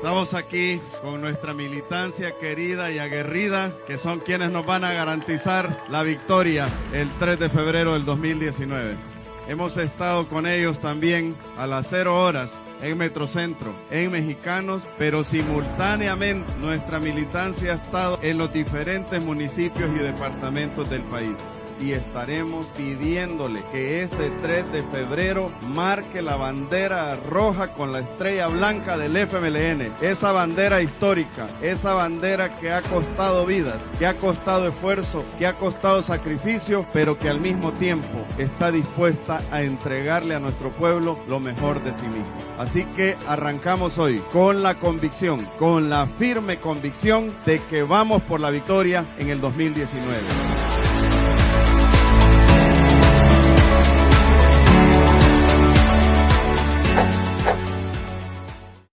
Estamos aquí con nuestra militancia querida y aguerrida, que son quienes nos van a garantizar la victoria el 3 de febrero del 2019. Hemos estado con ellos también a las cero horas en Metrocentro, en Mexicanos, pero simultáneamente nuestra militancia ha estado en los diferentes municipios y departamentos del país y estaremos pidiéndole que este 3 de febrero marque la bandera roja con la estrella blanca del FMLN. Esa bandera histórica, esa bandera que ha costado vidas, que ha costado esfuerzo, que ha costado sacrificio, pero que al mismo tiempo está dispuesta a entregarle a nuestro pueblo lo mejor de sí mismo. Así que arrancamos hoy con la convicción, con la firme convicción de que vamos por la victoria en el 2019.